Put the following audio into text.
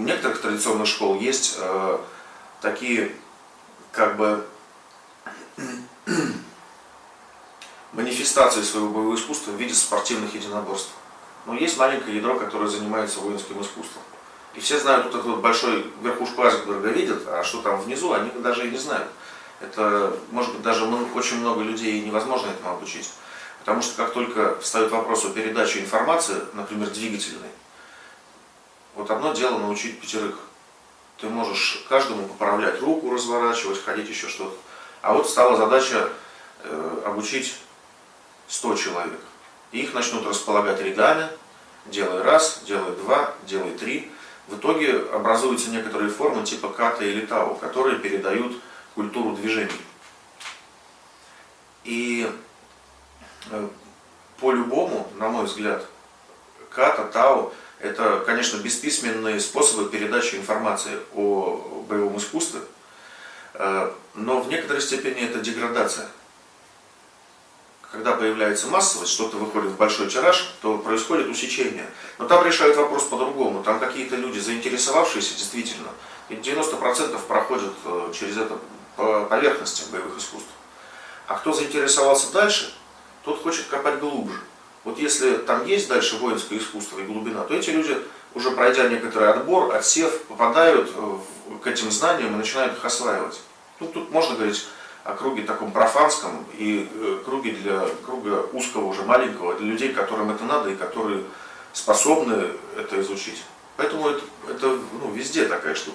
у некоторых традиционных школ есть э, такие как бы манифестации своего боевого искусства в виде спортивных единоборств. Но есть маленькое ядро, которое занимается воинским искусством. И все знают вот этот вот большой верхушку айсберга видят, а что там внизу, они даже и не знают. Это, может быть, даже очень много людей невозможно этому обучить. Потому что как только встает вопрос о передаче информации, например, двигательной, вот одно дело научить пятерых. Ты можешь каждому поправлять руку, разворачивать, ходить еще что-то. А вот стала задача э, обучить 100 человек. И их начнут располагать рядами, делай раз, делай два, делай три. В итоге образуются некоторые формы типа ката или тау, которые передают культуру движений. И э, по-любому, на мой взгляд, ката, тау – это, конечно, бесписьменные способы передачи информации о боевом искусстве, э, но в некоторой степени это деградация. Когда появляется массовость, что-то выходит в большой тираж, то происходит усечение. Но там решают вопрос по-другому. Там какие-то люди, заинтересовавшиеся действительно, и 90% проходят э, через это по поверхности боевых искусств. А кто заинтересовался дальше, тот хочет копать глубже. Вот если там есть дальше воинское искусство и глубина, то эти люди, уже пройдя некоторый отбор, отсев, попадают э, к этим знаниям и начинают их осваивать. Ну, тут можно говорить о круге таком профанском и э, круге для круга узкого, уже маленького, для людей, которым это надо и которые способны это изучить. Поэтому это, это ну, везде такая штука.